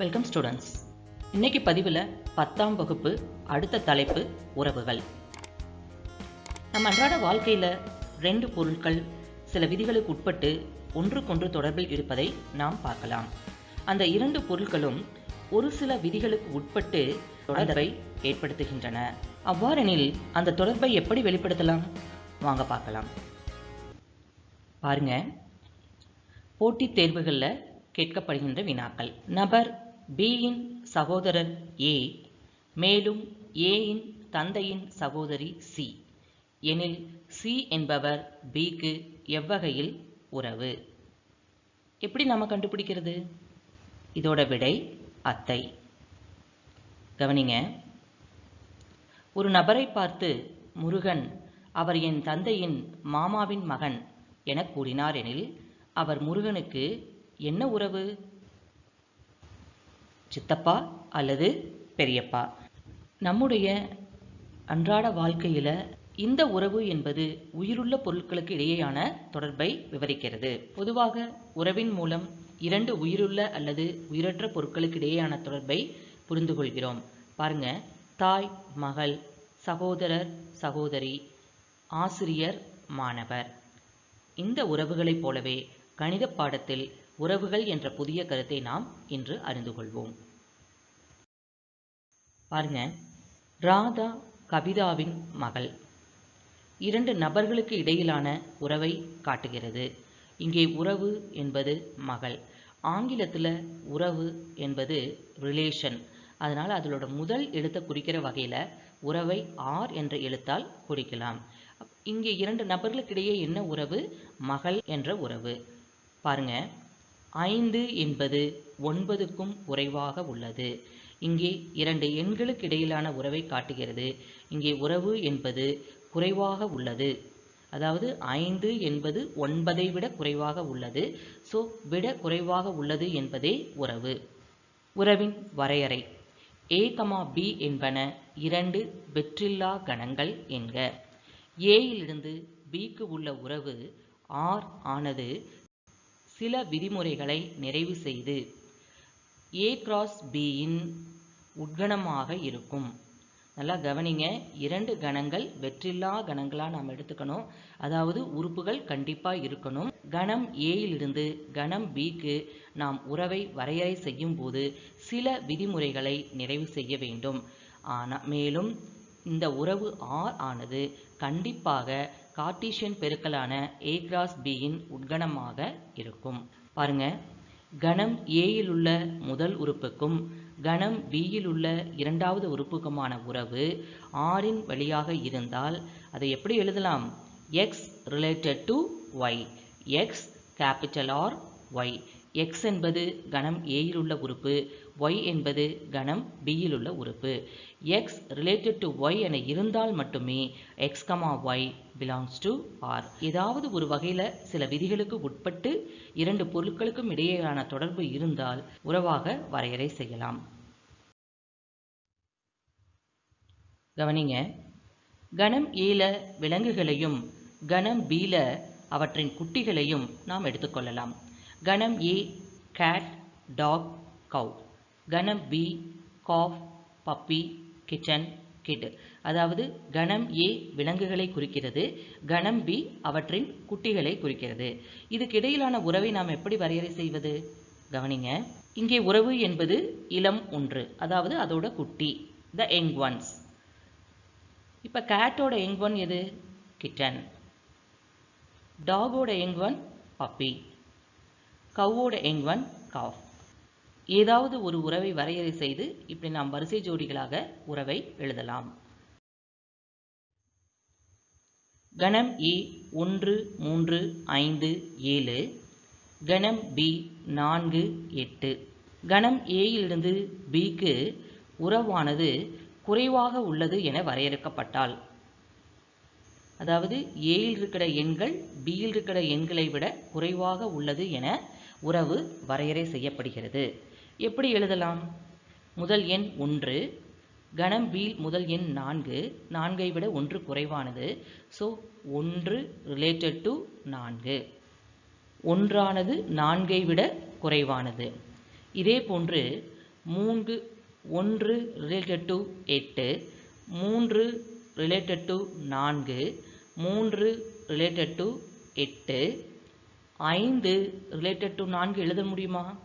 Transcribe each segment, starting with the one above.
Welcome students இன்னைக்கு பதிவில் பத்தாம் வகுப்பு அடுத்த தலைப்பு உறவுகள். நம்ம அன்றாட வாழ்க்கையில் ரெண்டு பொருட்கள் சில விதிகளுக்கு உட்பட்டு ஒன்றுக்கொன்று தொடர்பில் இருப்பதை நாம் பார்க்கலாம். அந்த இரண்டு பொருட்களும் ஒரு சில விதிகளுக்கு உட்பட்டு தொடர்பை ஏற்படுத்துகின்றன. அவ்வாறெனில் அந்த தொடர்பை எப்படி வெளிப்படுத்தலாம்? வாங்க பார்க்கலாம். பாருங்க. போட்டித் தேர்வுகளில் கேட்கப்படுகின்ற வினாக்கள். நபர் பியின் சகோதரர் ஏ மேலும் ஏயின் தந்தையின் சகோதரி சி எனில் சி என்பவர் பிக்கு எவ்வகையில் உறவு? எப்படி நம்ம கண்டுபிடிக்கிறது? இதோட விடை அத்தை. கவனிங்க. ஒரு நபரை பார்த்து முருகன் அவர் என் தந்தையின் மாமாவின் மகன் என கூறினார் எனில் அவர் முருகனுக்கு என்ன உறவு? சித்தப்பா அல்லது பெரியப்பா. நம்முடைய அன்றாட வாழ்க்கையில் இந்த உறவு என்பது உயிருள்ள பொருட்களுக்கு இடையேயான தொடர்பை விவரிக்கிறது. பொதுவாக உறவின் மூலம் இரண்டு உயிருள்ள அல்லது உயிரற்ற பொருட்களுக்கு இடையேயான தொடர்பை புரிந்து கொள்கிறோம். பாருங்க தாய் மகள் சகோதரர் சகோதரி ஆசிரியர் மாணவர். இந்த உறவுகளைப் போலவே கணித பாடத்தில் உறவுகள் என்ற புதிய கருத்தை நாம் இன்று அறிந்து கொள்வோம். பாருங்க. ராதா கவிதாவின் மகள். இரண்டு நபர்களுக்கு இடையிலான உறவை காட்டுகிறது. இங்கே உறவு என்பது மகள். ஆங்கிலத்தில் உறவு என்பது ரிலேஷன் அதனால் அதனோட முதல் எழுத்தை குறிக்கிற வகையில் உறவை ஆர் என்ற எழுத்தால் குறிக்கலாம். இங்கே இரண்டு நபர்களுக்கிடையே என்ன உறவு? மகள் என்ற உறவு. பாருங்க. ஐந்து என்பது ஒன்பதுக்கும் குறைவாக உள்ளது. இங்கே இரண்டு எண்களுக்கு இடையிலான உறவை காட்டுகிறது. இங்கே உறவு என்பது குறைவாக உள்ளது. அதாவது ஐந்து என்பது ஒன்பதை விட குறைவாக உள்ளது. ஸோ விட குறைவாக உள்ளது என்பதே உறவு. உறவின் வரையறை. ஏ கமா பி என்பன இரண்டு வெற்றில்லா கணங்கள் என்க. ஏயிலிருந்து பிக்கு உள்ள உறவு ஆர் ஆனது சில விதிமுறைகளை நிறைவு செய்து ஏ கிராஸ் பியின் உட்கணமாக இருக்கும். நல்லா கவனிங்க. இரண்டு கணங்கள் வெற்றில்லா கணங்களாக நாம் எடுத்துக்கணும். அதாவது உறுப்புகள் கண்டிப்பாக இருக்கணும். கணம் ஏயிலிருந்து கணம் பிக்கு நாம் உறவை வரையறை செய்யும் போது சில விதிமுறைகளை நிறைவு செய்ய வேண்டும். ஆனால் மேலும் இந்த உறவு ஆர் ஆனது கண்டிப்பாக கார்ட்டீசியன் பெருக்கலான ஏ கிராஸ் பியின் உட்கணமாக இருக்கும். பாருங்க. கணம் ஏயில் உள்ள முதல் உறுப்புக்கும் கணம் பியில் உள்ள இரண்டாவது உறுப்புக்குமான உறவு ஆரின் வழியாக இருந்தால் அதை எப்படி எழுதலாம்? X related to Y X capital R Y X என்பது கணம் ஏயில் உள்ள உறுப்பு. ஒய் என்பது கணம் பியில் உள்ள உறுப்பு. எக்ஸ் ரிலேட்டட் டு ஒய் என இருந்தால் மட்டுமே X comma Y belongs to R ஏதாவது ஒரு வகையில் சில விதிகளுக்கு உட்பட்டு இரண்டு பொருட்களுக்கும் இடையேயான தொடர்பு இருந்தால் உறவாக வரையறை செய்யலாம். கவனிங்க. கணம் ஏல விலங்குகளையும் கணம் பீல அவற்றின் குட்டிகளையும் நாம் எடுத்துக்கொள்ளலாம் கணம் ஏ கேட் டாக் கவ் கணம் B calf puppy kitten kid அதாவது கணம் ஏ விலங்குகளை குறிக்கிறது கணம் பி அவற்றின் குட்டிகளை குறிக்கிறது. இதுக்கு இடையிலான உறவை நாம் எப்படி வரையறை செய்வது? கவனிங்க. இங்கே உறவு என்பது இளம் ஒன்று அதாவது அதோட குட்டி த யங் ஒன்ஸ் இப்போ கேட்டோட யங் ஒன் எது? கிட்டன் டாகோட யங் ஒன் பப்பி கவ்வோட யங் ஒன் காஃப் ஏதாவது ஒரு உறவை வரையறை செய்து இப்படி நாம் வரிசை ஜோடிகளாக உறவை எழுதலாம். கணம் ஏ ஒன்று மூன்று ஐந்து ஏழு. கணம் பி நான்கு எட்டு. கணம் ஏயிலிருந்து பிக்கு உறவானது குறைவாக உள்ளது என வரையறுக்கப்பட்டால். அதாவது ஏயில் இருக்கிற எண்கள் பியில் இருக்கிற எண்களை விட குறைவாக உள்ளது என உறவு வரையறை செய்யப்படுகிறது. எப்படி எழுதலாம்? முதல் எண் ஒன்று கணம் பி முதல் எண் நான்கு நான்கை விட ஒன்று குறைவானது. ஸோ ஒன்று ரிலேட்டட் டு நான்கு. ஒன்றானது நான்கை விட குறைவானது. இதே போன்று மூன்று ஒன்று ரிலேட்டட் டு எட்டு மூன்று ரிலேட்டட் டு நான்கு மூன்று ரிலேட்டட் டு எட்டு ஐந்து ரிலேட்டட் டு நான்கு எழுத முடியுமா?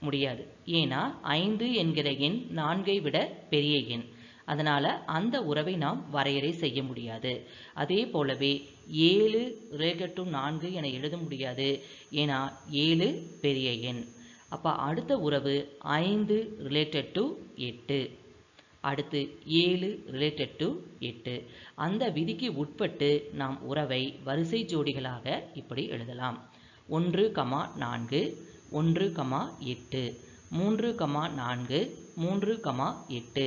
முடியாது. ஏன்னா ஐந்து என்கிற எண் நான்கை விட பெரிய எண். அதனால் அந்த உறவை நாம் வரையறை செய்ய முடியாது. அதே போலவே ஏழு ரிலேட்டட் டு நான்கு என எழுத முடியாது. ஏன்னா ஏழு பெரிய எண். அப்போ அடுத்த உறவு ஐந்து ரிலேட்டட் டு எட்டு. அடுத்து ஏழு ரிலேட்டட் டு எட்டு. அந்த விதிக்கு உட்பட்டு நாம் உறவை வரிசை ஜோடிகளாக இப்படி எழுதலாம். ஒன்று கமா நான்கு ஒன்று கமா எட்டு மூன்று கமா நான்கு மூன்று கமா எட்டு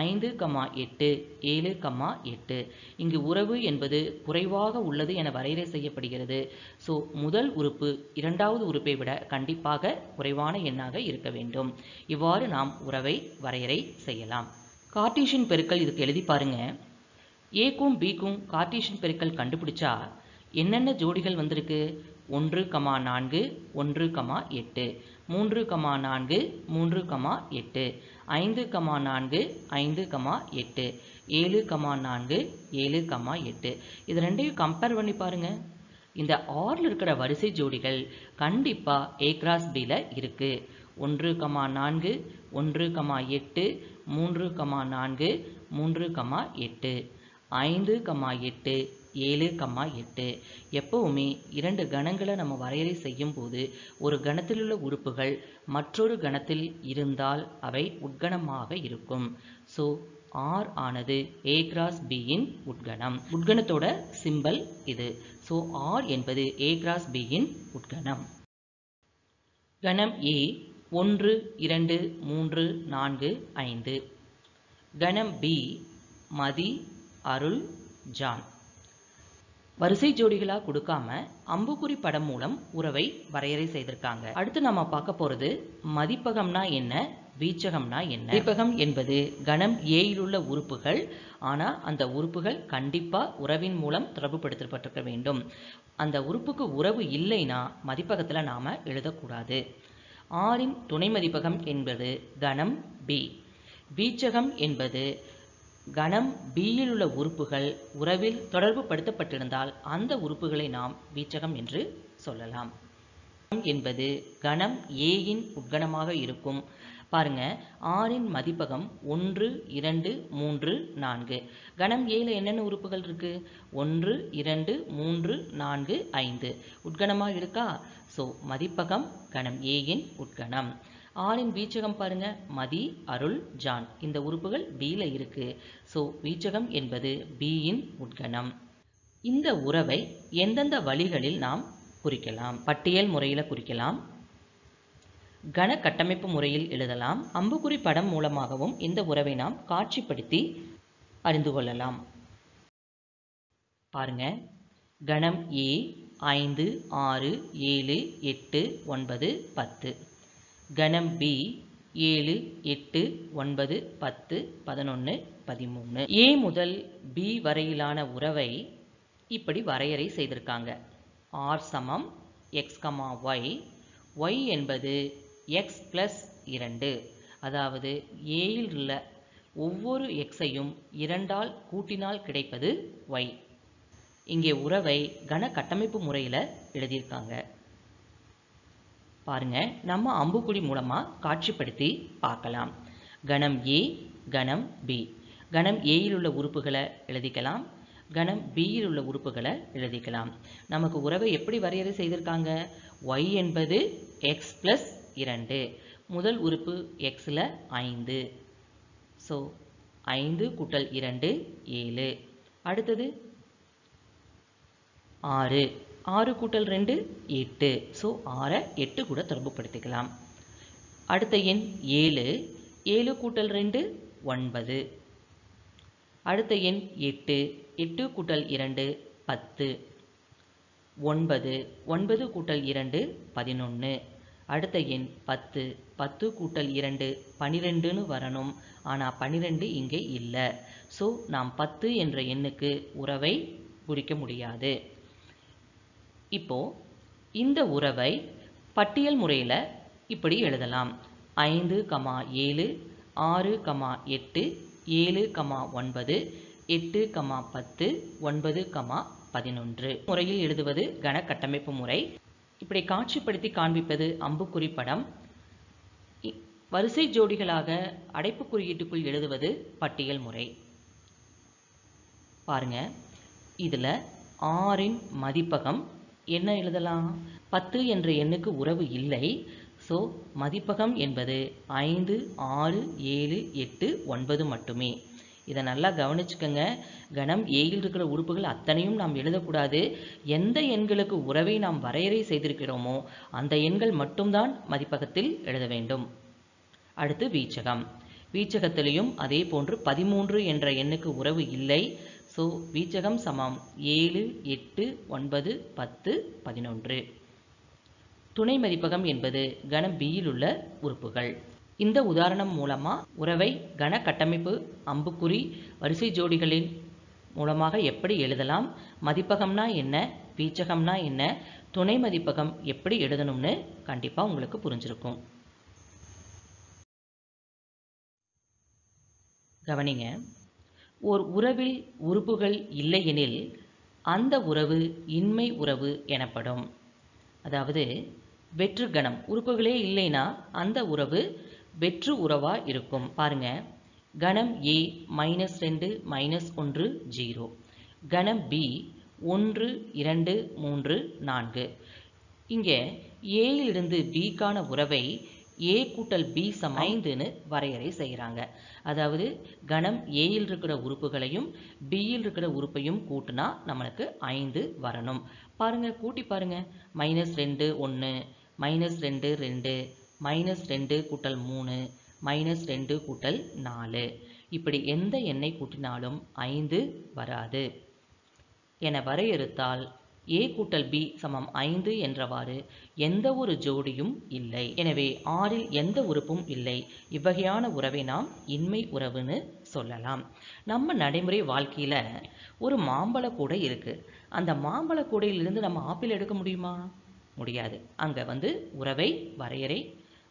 ஐந்து கமா எட்டு ஏழு கமா எட்டு. இங்கு உறவு என்பது குறைவாக உள்ளது என வரையறை செய்யப்படுகிறது. ஸோ முதல் உறுப்பு இரண்டாவது உறுப்பை விட கண்டிப்பாக குறைவான எண்ணாக இருக்க வேண்டும். இவ்வாறு நாம் உறவை வரையறை செய்யலாம். கார்டீஷியன் பெருக்கல் இதுக்கு எழுதி பாருங்க. ஏக்கும் பிக்கும் கார்டீஷியன் பெருக்கல் கண்டுபிடிச்சா என்னென்ன ஜோடிகள் வந்திருக்கு? ஒன்று கமா நான்கு ஒன்று கமா எட்டு. மூன்று கமா நான்கு மூன்று கமா எட்டு. ஐந்து கமா நான்கு ஐந்து கமா எட்டு. ஏழு கமா நான்கு ஏழு கமா எட்டு. இது ரெண்டையும் கம்பேர் பண்ணி பாருங்கள் இந்த ஆறில் இருக்கிற வரிசை ஜோடிகள் கண்டிப்பாக ஏ கிராஸ் பியில் இருக்குது ஒன்று கமா நான்கு ஒன்று கமா எட்டு மூன்று கமா நான்கு மூன்று கமா எட்டு ஐந்து கமா எட்டு ஏழு கம்மா எட்டு. எப்பவுமே இரண்டு கணங்களை நம்ம வரையறை செய்யும் போது ஒரு கணத்தில் உள்ள உறுப்புகள் மற்றொரு கணத்தில் இருந்தால் அவை உட்கணமாக இருக்கும். ஸோ ஆர் ஆனது ஏ கிராஸ் பியின் உட்கணம். உட்கணத்தோட சிம்பல் இது. ஸோ ஆர் என்பது ஏ கிராஸ் பியின் உட்கணம். கணம் ஏ ஒன்று இரண்டு மூன்று நான்கு ஐந்து. கணம் பி மதி அருள் ஜான். வரிசை ஜோடிகளாக கொடுக்காம அம்புக்குறி படம் மூலம் உறவை வரையறை செய்திருக்காங்க. அடுத்து நம்ம பார்க்க போகிறது மதிப்பகம்னா என்ன வீச்சகம்னா என்ன? மதிப்பகம் என்பது கணம் ஏயில் உள்ள உறுப்புகள் ஆனால் அந்த உறுப்புகள் கண்டிப்பாக உறவின் மூலம் தொடர்புபடுத்தப்பட்டிருக்க வேண்டும். அந்த உறுப்புக்கு உறவு இல்லைன்னா மதிப்பகத்தில் நாம் எழுதக்கூடாது. ஆறின் துணை மதிப்பகம் என்பது கணம் பி. வீச்சகம் என்பது கணம் பியில் உள்ள உறுப்புகள் உறவில் தொடர்பு படுத்தப்பட்டிருந்தால் அந்த உறுப்புகளை நாம் வீச்சகம் என்று சொல்லலாம். என்பது கணம் ஏயின் உட்கணமாக இருக்கும். பாருங்க. ஆறின் மதிப்பகம் ஒன்று இரண்டு மூன்று நான்கு. கணம் ஏழு என்னென்ன உறுப்புகள் இருக்கு? ஒன்று இரண்டு மூன்று நான்கு ஐந்து. உட்கணமாக இருக்கா? ஸோ மதிப்பகம் கணம் ஏயின் உட்கணம். ஆறின் வீச்சகம் பாருங்க. மதி அருள் ஜான். இந்த உறுப்புகள் பியில் இருக்கு. ஸோ வீச்சகம் என்பது பியின் உட்கணம். இந்த உறவை எந்தெந்த வழிகளில் நாம் குறிக்கலாம்? பட்டியல் முறையில் குறிக்கலாம். கன கட்டமைப்பு முறையில் எழுதலாம். அம்புக்குறி படம் மூலமாகவும் இந்த உறவை நாம் காட்சிப்படுத்தி அறிந்து கொள்ளலாம். பாருங்க. கணம் ஏ ஐந்து ஆறு ஏழு எட்டு ஒன்பது பத்து. கணம் பி ஏழு எட்டு ஒன்பது பத்து பதினொன்று பதிமூணு. ஏ முதல் பி வரையிலான உறவை இப்படி வரையறை செய்திருக்காங்க. ஆர் சமம் எக்ஸ் கமா ஒய் ஒய் என்பது எக்ஸ் ப்ளஸ் இரண்டு. அதாவது ஏயில் உள்ள ஒவ்வொரு எக்ஸையும் இரண்டால் கூட்டினால் கிடைப்பது ஒய் இங்கே உறவை கன கட்டமைப்பு முறையில் எழுதியிருக்காங்க. பாருங்க நம்ம அம்புக்குடி மூலமாக காட்சிப்படுத்தி பார்க்கலாம். கணம் ஏ கணம் பி கணம் ஏயில் உள்ள உறுப்புகளை எழுதிக்கலாம். கணம் பியில் உள்ள உறுப்புகளை எழுதிக்கலாம். நமக்கு உறவை எப்படி வரையறை செய்திருக்காங்க? ஒய் என்பது எக்ஸ் ப்ளஸ் இரண்டு. முதல் உறுப்பு எக்ஸில் ஐந்து. ஸோ ஐந்து கூட்டல் இரண்டு ஏழு. அடுத்தது ஆறு. ஆறு கூட்டல் ரெண்டு எட்டு. ஸோ ஆறை எட்டு கூட தொடர்புபடுத்திக்கலாம். அடுத்த எண் ஏழு. ஏழு கூட்டல் ரெண்டு ஒன்பது. அடுத்த எண் எட்டு. எட்டு கூட்டல் இரண்டு பத்து. ஒன்பது. ஒன்பது கூட்டல் இரண்டு பதினொன்று அடுத்த எண் பத்து. பத்து கூட்டல் இரண்டு பனிரெண்டுன்னு வரணும். ஆனால் பனிரெண்டு இங்கே இல்லை. ஸோ நாம் பத்து என்ற எண்ணுக்கு உறவை குறிக்க முடியாது. இப்போ இந்த உறவை பட்டியல் முறையில் இப்படி எழுதலாம். ஐந்து கமா ஏழு ஆறு கமா எட்டு ஏழு கமா ஒன்பது எட்டு கமா பத்து ஒன்பது கமா பதினொன்று. முறையில் எழுதுவது கன கட்டமைப்பு முறை. இப்படி காட்சிப்படுத்தி காண்பிப்பது அம்புக்குறி படம் இ- வரிசை ஜோடிகளாக அடைப்பு குறியீட்டுக்குள் எழுதுவது பட்டியல் முறை. பாருங்க. இதில் ஆறின் மதிப்பகம். என்ன எழுதலாம்? பத்து என்ற எண்ணுக்கு உறவு இல்லை. ஸோ மதிப்பகம் என்பது ஐந்து ஆறு ஏழு எட்டு ஒன்பது மட்டுமே. இதை நல்லா கவனிச்சுக்கோங்க. கணம் ஏயில் இருக்கிற உறுப்புகள் அத்தனையும் நாம் எழுதக்கூடாது. எந்த எண்களுக்கு உறவை நாம் வரையறை செய்திருக்கிறோமோ அந்த எண்கள் மட்டும்தான் மதிப்பகத்தில் எழுத வேண்டும். அடுத்து வீச்சகம். வீச்சகத்திலையும் அதே போன்று பதிமூன்று என்ற எண்ணுக்கு உறவு இல்லை. ஸோ வீச்சகம் சமம் ஏழு எட்டு ஒன்பது பத்து பதினொன்று. துணை மதிப்பகம் என்பது கணம் பியில் உள்ள உறுப்புகள். இந்த உதாரணம் மூலமா உறவை கன கட்டமைப்பு அம்புக்குறி வரிசை ஜோடிகளின் மூலமாக எப்படி எழுதலாம் மதிப்பகம்னா என்ன வீச்சகம்னா என்ன துணை மதிப்பகம் எப்படி எழுதணும்னு கண்டிப்பா உங்களுக்கு புரிஞ்சிருக்கும். கவனிங்க ஓர் உறவில் உறுப்புகள் இல்லையெனில் அந்த உறவு இன்மை உறவு எனப்படும். அதாவது வெற்று கணம் உறுப்புகளே இல்லைன்னா அந்த உறவு வெற்று உறவா இருக்கும். பாருங்க. கணம் ஏ மைனஸ் ரெண்டு மைனஸ் ஒன்று ஜீரோ கணம் பி ஒன்று இரண்டு மூன்று நான்கு. இங்கே ஏயிலிருந்து பிக்கான உறவை ஏ கூட்டல் பி சம ஐந்துன்னு வரையறை செய்கிறாங்க அதாவது கணம் ஏயில் இருக்கிற உறுப்புகளையும் பியில் இருக்கிற உறுப்பையும் கூட்டினா நம்மளுக்கு ஐந்து வரணும். பாருங்கள் கூட்டி பாருங்கள் மைனஸ் ரெண்டு ஒன்று மைனஸ் ரெண்டு ரெண்டு. மைனஸ் ரெண்டு கூட்டல் மூணு மைனஸ் ரெண்டு கூட்டல் நாலு. இப்படி எந்த எண்ணை கூட்டினாலும் ஐந்து வராது. என வரையறுத்தால் ஏ கூட்டல் பி சமம் ஐந்து என்றவாறு எந்த ஒரு ஜோடியும் இல்லை. எனவே ஆறில் எந்த உறுப்பும் இல்லை. இவ்வகையான உறவை நாம் இன்மை உறவுன்னு சொல்லலாம். நம்ம நடைமுறை வாழ்க்கையில் ஒரு மாம்பழ கூடை இருக்கு. அந்த மாம்பழ கூடையிலிருந்து நம்ம ஆப்பிள் எடுக்க முடியுமா? முடியாது. அங்கே வந்து உறவை வரையறை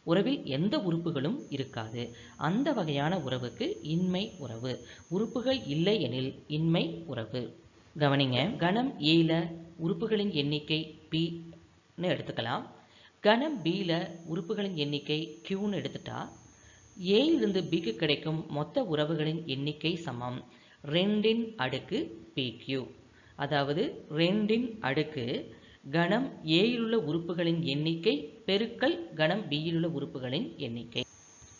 உறவில் எந்த உறுப்புகளும் இருக்காது. அந்த வகையான உறவுக்கு இன்மை உறவு. உறுப்புகள் இல்லை எனில் இன்மை உறவு. கவனிங்க. கணம் ஏல உறுப்புகளின் எண்ணிக்கை பின்னு எடுத்துக்கலாம். கணம் பியில் உறுப்புகளின் எண்ணிக்கை கியூன்னு எடுத்துட்டா ஏயிலிருந்து பிக்கு கிடைக்கும் மொத்த உறவுகளின் எண்ணிக்கை சமம். ரெண்டின் அடுக்கு பிக்யூ அதாவது ரெண்டின் அடுக்கு கணம் ஏயிலுள்ள உறுப்புகளின் எண்ணிக்கை பெருக்கல் கணம் பியிலுள்ள உறுப்புகளின் எண்ணிக்கை.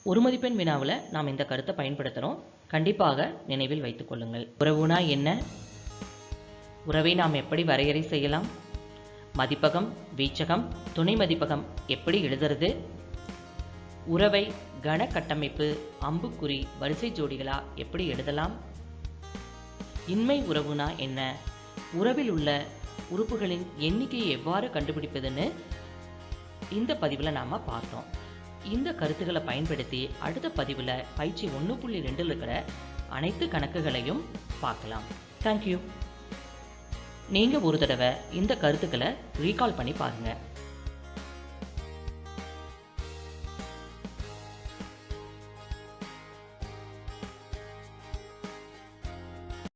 ஒரு மதிப்பெண் வினாவில் நாம் இந்த கருத்தை பயன்படுத்துகிறோம் கண்டிப்பாக நினைவில் வைத்துக் கொள்ளுங்கள். உறவுனா என்ன? உறவை நாம் எப்படி வரையறை செய்யலாம்? மதிப்பகம் வீச்சகம் துணை மதிப்பகம் எப்படி எழுதுறது? உறவை கன கட்டமைப்பு அம்புக்குறி வரிசை ஜோடிகளா எப்படி எழுதலாம்? இன்மை உறவுனா என்ன? உறவில் உள்ள உறுப்புகளின் எண்ணிக்கையை எவ்வாறு கண்டுபிடிப்பதுன்னு இந்த பதிவில் நாம் பார்த்தோம். இந்த கருத்துக்களை பயன்படுத்தி அடுத்த பதிவில் பயிற்சி ஒன்று புள்ளி ரெண்டில் இருக்கிற அனைத்து கணக்குகளையும் பார்க்கலாம். தேங்க்யூ நீங்கள் ஒரு தடவை இந்த கருத்துக்களை ரீகால் பண்ணி பாருங்கள்